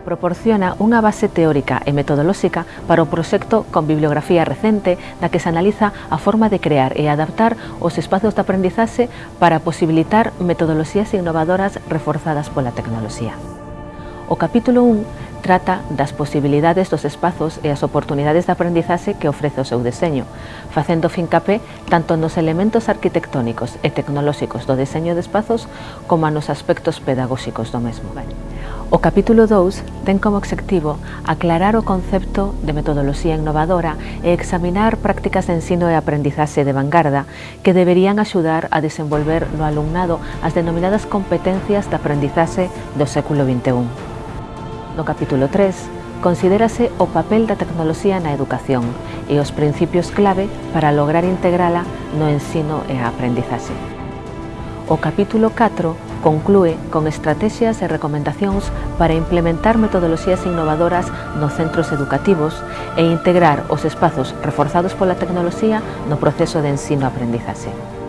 proporciona unha base teórica e metodolóxica para o proxecto con bibliografía recente na que se analiza a forma de crear e adaptar os espazos de aprendizaxe para posibilitar metodoloxías innovadoras reforzadas pola tecnoloxía. O capítulo 1 trata das posibilidades dos espazos e as oportunidades de aprendizaxe que ofrece o seu deseño, facendo fincapé tanto nos elementos arquitectónicos e tecnolóxicos do deseño de espazos como nos aspectos pedagóxicos do mesmo. Vale. O capítulo 2 ten como objetivo aclarar o concepto de metodoloxía innovadora e examinar prácticas de ensino e aprendizaxe de vanguarda que deberían axudar a desenvolver no alumnado as denominadas competencias de aprendizaxe do século XXI. No capítulo 3, considérase o papel da tecnoloxía na educación e os principios clave para lograr integrala no ensino e a aprendizaxe. O capítulo 4 conclúe con estrategias e recomendacións para implementar metodoloxías innovadoras nos centros educativos e integrar os espazos reforzados pola tecnoloxía no proceso de ensino-aprendizaxe.